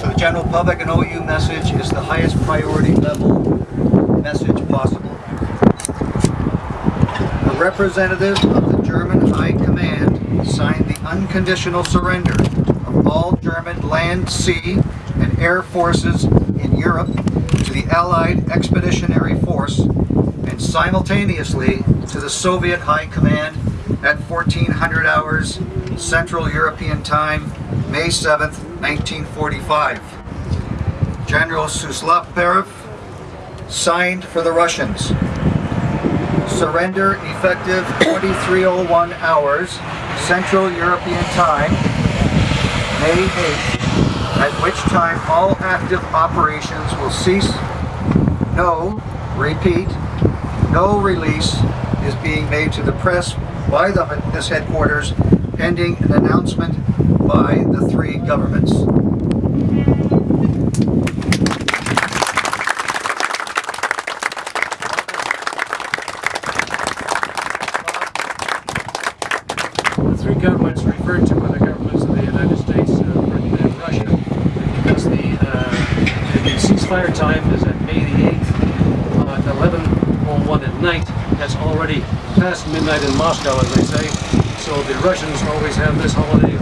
So the general public, and OU message is the highest priority level message possible. A representative of the German High Command signed the unconditional surrender of all German land, sea, and air forces in Europe to the Allied Expeditionary Force and simultaneously to the Soviet High Command at 1400 hours Central European Time, May 7th, 1945. General Suslov signed for the Russians. Surrender effective 2301 hours Central European Time, May 8th, at which time all active operations will cease. No, repeat, no release is being made to the press by the, this headquarters pending an announcement by the three governments. The three governments referred to are the governments of the United States, uh, Britain, and Russia, because the, uh, the ceasefire time is at May the 8th, uh, at 11.01 at night. That's already past midnight in Moscow, as they say, so the Russians always have this holiday